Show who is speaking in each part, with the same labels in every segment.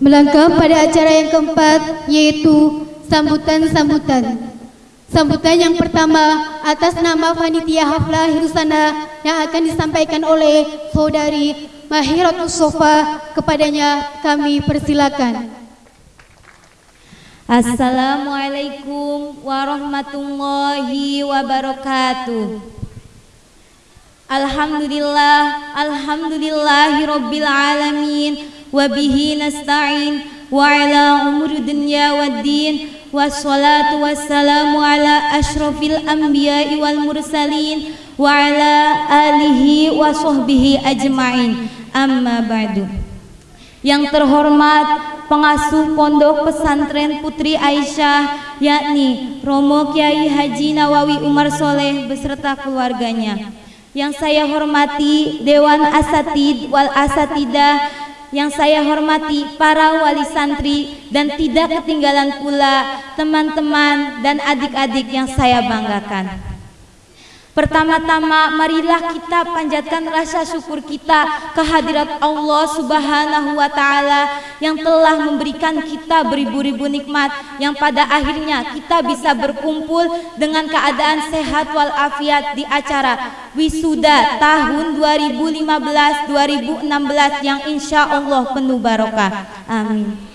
Speaker 1: Melangkah pada acara yang keempat yaitu sambutan-sambutan. Sambutan yang pertama atas nama Panitia Haflah Hirusana yang akan disampaikan oleh Saudari Mahiratul Sofa kepadanya kami persilakan.
Speaker 2: Assalamualaikum warahmatullahi wabarakatuh. Alhamdulillah, alhamdulillahi rabbil alamin umuri dunya waddin wassalatu wassalamu ala ashrafil anbiya'i wal mursalin wa ala alihi wa sahbihi ajma'in amma ba'du yang terhormat pengasuh pondok pesantren Putri Aisyah yakni Romo Kiai Haji Nawawi Umar Soleh beserta keluarganya. Yang saya hormati Dewan Asatid wal Asatidah yang saya hormati para wali santri dan tidak ketinggalan pula teman-teman dan adik-adik yang saya banggakan. Pertama-tama marilah kita panjatkan rasa syukur kita kehadirat Allah Subhanahu wa taala yang telah memberikan kita beribu-ribu nikmat yang pada akhirnya kita bisa berkumpul dengan keadaan sehat walafiat di acara wisuda tahun 2015-2016 yang insya Allah penuh barokah. Amin.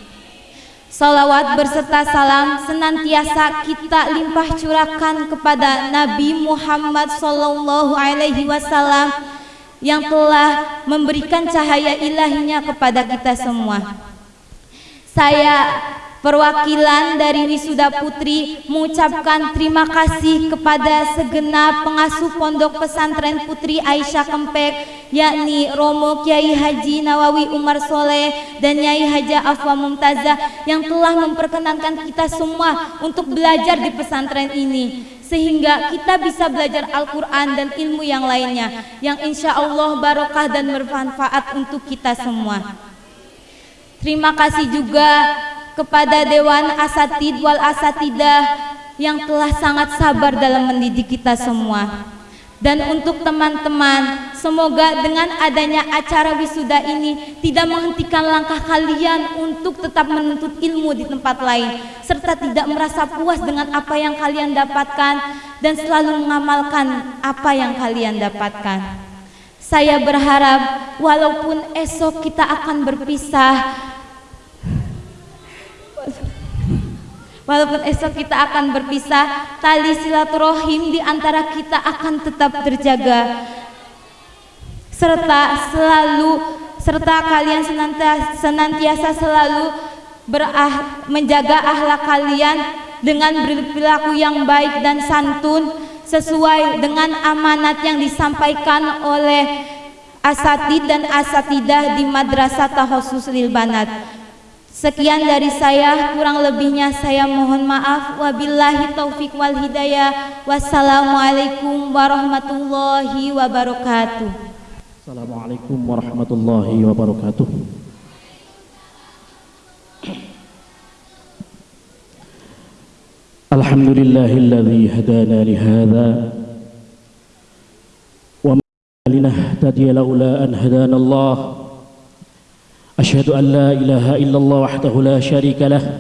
Speaker 2: Salawat berserta salam senantiasa kita limpah curahkan kepada Nabi Muhammad Sallallahu Alaihi Wasallam yang telah memberikan cahaya ilahinya kepada kita semua. Saya Perwakilan dari Wisuda Putri mengucapkan terima kasih kepada segenap pengasuh Pondok Pesantren Putri Aisyah Kempek yakni Romo Kiai Haji Nawawi Umar Soleh dan Nyai Haja Afwa Mumtazah yang telah memperkenankan kita semua untuk belajar di pesantren ini sehingga kita bisa belajar Al-Quran dan ilmu yang lainnya yang insya Allah barokah dan bermanfaat untuk kita semua. Terima kasih juga kepada Dewan Asatid wal Asatidah yang telah sangat sabar dalam mendidik kita semua. Dan untuk teman-teman, semoga dengan adanya acara wisuda ini tidak menghentikan langkah kalian untuk tetap menuntut ilmu di tempat lain, serta tidak merasa puas dengan apa yang kalian dapatkan dan selalu mengamalkan apa yang kalian dapatkan. Saya berharap walaupun esok kita akan berpisah, Walaupun esok kita akan berpisah, tali silaturahim di antara kita akan tetap terjaga. Serta selalu serta kalian senantiasa, senantiasa selalu berah, menjaga akhlak kalian dengan berperilaku yang baik dan santun sesuai dengan amanat yang disampaikan oleh asatid dan asatidah di Madrasah Tahosus Lil Banat. Sekian dari saya, kurang lebihnya saya mohon maaf. Wabillahi taufik wal hidayah. Wassalamualaikum warahmatullahi wabarakatuh.
Speaker 3: Assalamualaikum warahmatullahi wabarakatuh. Alhamdulillahilladzi hadana li hadza wa ma linahtadiya laula an hadana Allah أشهد أن لا إله إلا الله وحده لا شريك له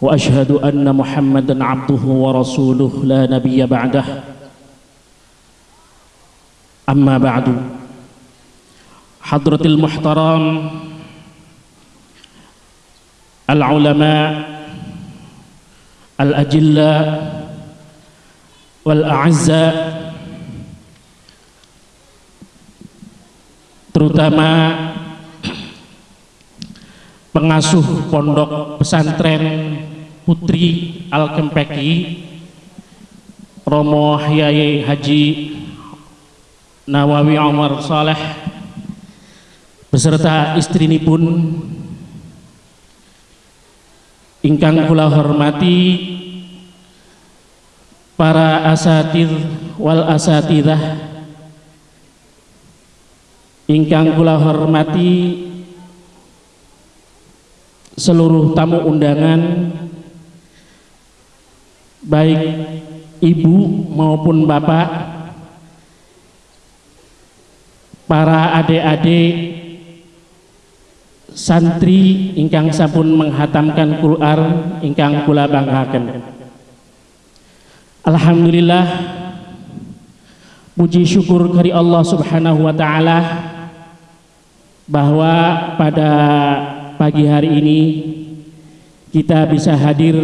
Speaker 3: وأشهد أن محمدا عبده ورسوله لا نبي بعده. أما بعد حضرة المحترم العلماء الأجلاء والأعزاء terutama pengasuh pondok pesantren Putri Al-Kempeki Romo Yai Haji Nawawi Umar Saleh beserta istri pun ingkang kula hormati para asatid wal asatidah ingkang kula hormati seluruh tamu undangan baik ibu maupun bapak para adik-adik santri ingkang sampun menghatamkan Quran ingkang kula banggaken. Alhamdulillah puji syukur kari Allah Subhanahu wa taala bahwa pada pagi hari ini kita bisa hadir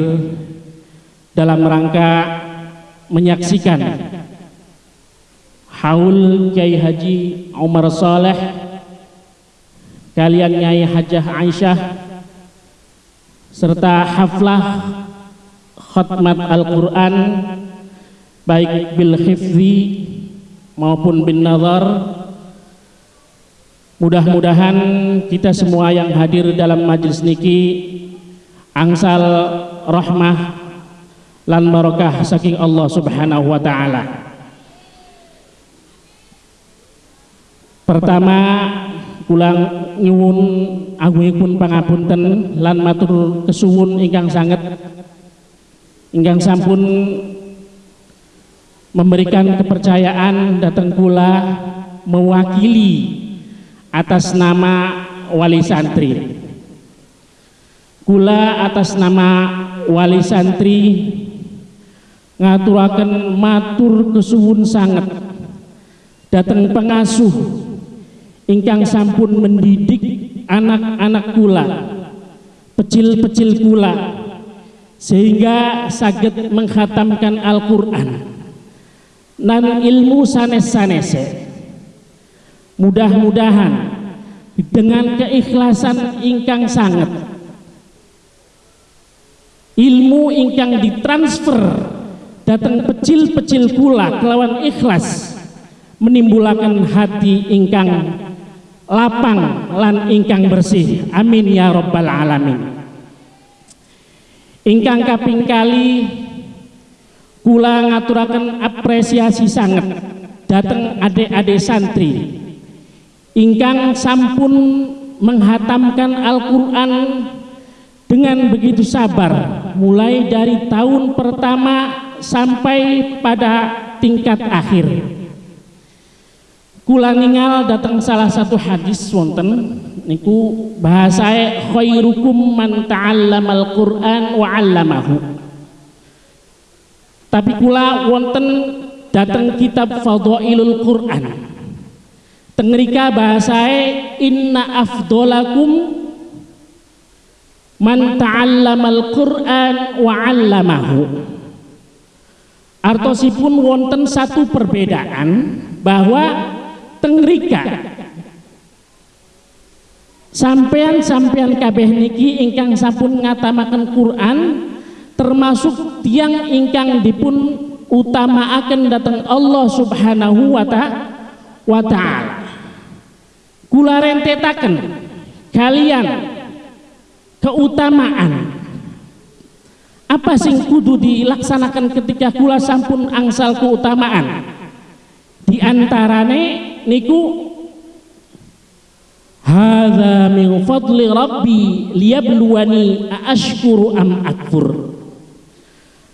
Speaker 3: dalam rangka menyaksikan haul Kiai Haji Umar Saleh kalian Nyai Hajah Aisyah serta haflah khatmat Al-Quran baik bil hifzi maupun bin nazar mudah-mudahan kita semua yang hadir dalam majlis niki angsal rahmah lan barokah saking Allah Subhanahu wa taala. Pertama ulang nyuwun agungipun pangapunten lan matur kesuwun ingkang sanget ingkang sampun memberikan kepercayaan datang pula mewakili atas nama wali santri. Kula atas nama wali santri ngaturaken matur kesuwun sangat datang pengasuh ingkang sampun mendidik anak-anak kula pecil-pecil kula sehingga saged menghatamkan Al-Quran. Dan ilmu sanes-sanese mudah-mudahan dengan keikhlasan ingkang sangat ilmu ingkang ditransfer datang pecil-pecil pula kelawan ikhlas menimbulkan hati ingkang lapang lan ingkang bersih. Amin ya robbal alamin. Ingkang kaping kali kula ngaturakan apresiasi sangat. Datang adik-adik santri ingkang sampun menghatamkan Al-Quran dengan begitu sabar mulai dari tahun pertama sampai pada tingkat akhir. Kula ningal datang salah satu hadis wonten niku bahasa khairukum man ta'allamal Qur'an wa 'allamahu. Tapi kula wonten datang kitab Fadhailul Qur'an tengrika bahasa inna afdolakum man ta'allamal Qur'an wa 'allamahu. Artosipun wonten satu perbedaan bahwa tengrika sampean-sampean kabeh niki ingkang sampun ngatamaken Quran termasuk tiang ingkang dipun utamaaken datang Allah Subhanahu wa taala kula rentetaken kalian keutamaan. Apa sing kudu dilaksanakan ketika kula sampun angsal keutamaan? Di antarane niku hadza min fadli rabbi liyabluwani ashkuru am akfur.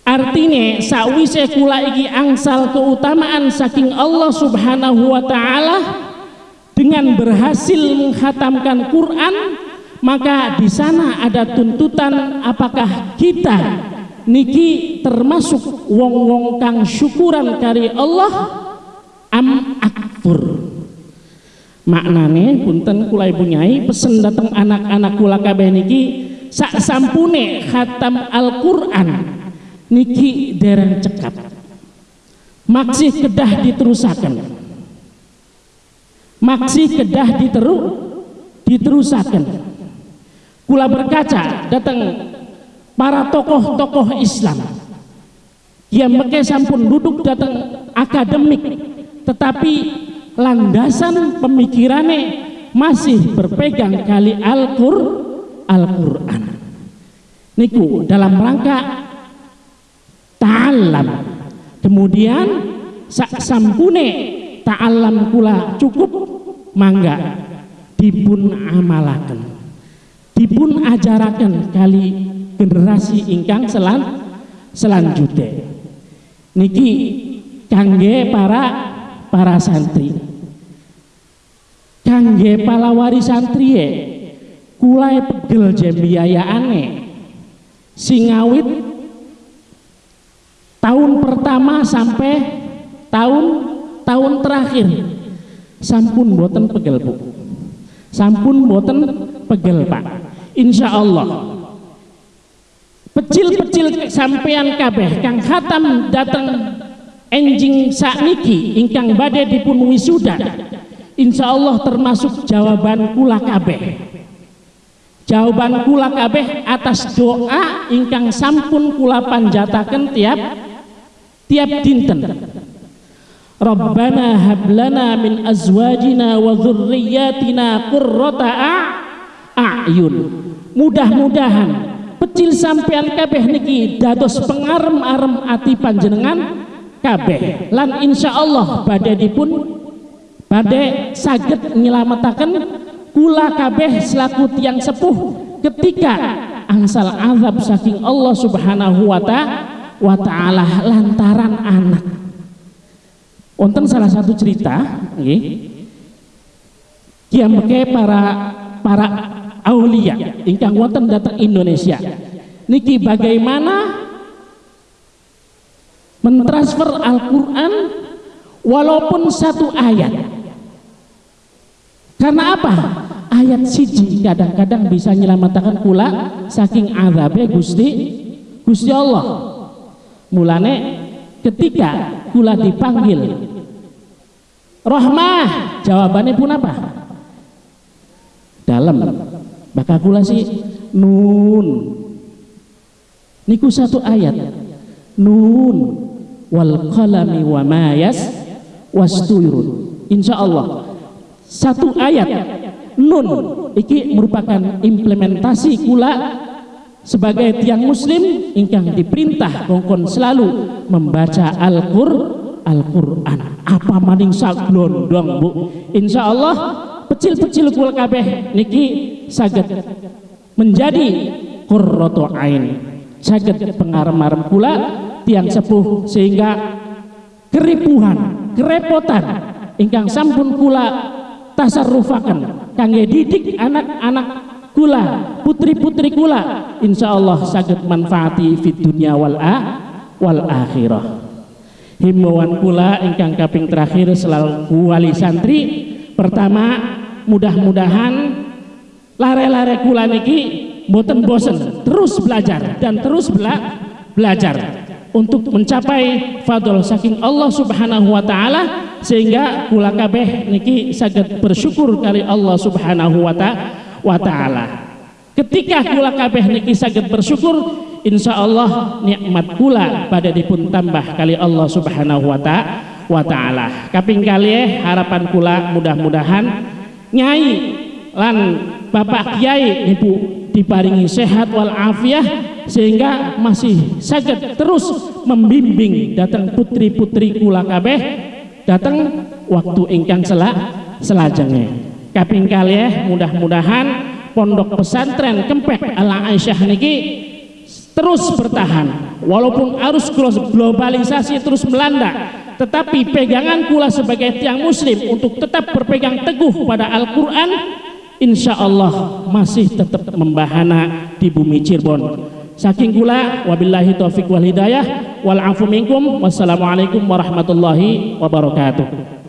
Speaker 3: Artinya sawise kula iki angsal keutamaan saking Allah subhanahu wa ta'ala dengan berhasil menghatamkan Quran maka di sana ada tuntutan apakah kita niki termasuk wong-wong kang syukuran kari Allah am akfur. Maknane punten kula ibu nyai pesen datang anak-anak kula kabeh niki sak sampune khatam Al-Qur'an niki dereng cekap. Maksih kedah diterusakan maksih kedah diteru diterusakan. Kula berkaca datang para tokoh-tokoh Islam. Yang mereka sampun duduk datang akademik tetapi landasan pemikirannya masih berpegang kali Al-Qur'an. Al niku dalam rangka ta'alam kemudian sak sampune ta'alam kula cukup mangga dipun amalaken. Dipun ajarakan kali generasi ingkang selan selanjutnya. Niki kangge para para santri. Kangge palawari santri kulai pegel jembiayaane. Singawit tahun pertama sampai tahun tahun terakhir sampun boten pegel bu. Sampun boten pegel pak. Insya Allah pecil-pecil sampean kabeh kang khatam datang enjing sakniki ingkang badai dipun wisuda. Insya Allah termasuk jawaban kula kabeh. Jawaban kula kabeh atas doa ingkang sampun kula panjataken tiap tiap dinten Rabbana hablana min azwajina wa dhurriyyatina qurrata a'yun. Mudah-mudahan pecil sampean kabeh niki dados pengarem-arem ati panjenengan kabeh. Lan insyaallah badhe dipun badhe saged nyelametaken kula kabeh selaku tiang sepuh ketika angsal azab saking Allah Subhanahu wa taala lantaran anak Wonten salah satu cerita, nggih. Kiamke para para aulia ingkang wonten datang Indonesia. Niki bagaimana mentransfer Al-Qur'an walaupun satu ayat. Karena apa? Ayat siji kadang-kadang bisa menyelamatkan kula saking azabe Gusti Gusti Allah. Mulane ketika kula dipanggil. Rohmah jawabannya pun apa? Dalam. Maka kula sih nun. Niku satu ayat. Nun. Wal qalami wa mayas wastuyurun insya Allah satu ayat. Nun. Iki merupakan implementasi kula sebagai tiang muslim ingkang diperintah kongkon selalu membaca Al-Qur'an Al-Qur'an. Apa maning saglondong Bu? Insya Allah pecil-pecil kul kabeh niki saged menjadi qurratu ain. Saged pengarem-arem kula tiang sepuh sehingga keripuhan kerepotan ingkang sampun kula tasarrufaken kangge didik anak-anak kula putri-putri kula insyaallah saged manfaati fid dunya wal a wal akhirah. Himbauan kula ingkang kaping terakhir selalu wali santri. Pertama mudah-mudahan lare-lare kula niki boten bosen terus belajar dan terus bela belajar untuk mencapai fadl saking Allah Subhanahu wa taala sehingga kula kabeh niki saged bersyukur kali Allah Subhanahu wa taala ketika kula kabeh niki saged bersyukur insya Allah nikmat pula pada dipun tambah kali Allah subhanahu wa ta'ala. Kaping kali harapan pula mudah-mudahan nyai lan bapak kiai ibu diparingi sehat wal afiah sehingga masih sakit terus membimbing datang putri-putri kula kabeh datang waktu ingkang selak selajengnya kaping kali mudah-mudahan pondok pesantren kempek ala Aisyah niki terus bertahan. Walaupun arus globalisasi terus melanda tetapi pegangan kula sebagai tiang muslim untuk tetap berpegang teguh pada Al-Quran insya Allah masih tetap membahana di bumi Cirebon. Saking kula wabillahi taufiq wal hidayah. Wal minkum. Wassalamualaikum warahmatullahi wabarakatuh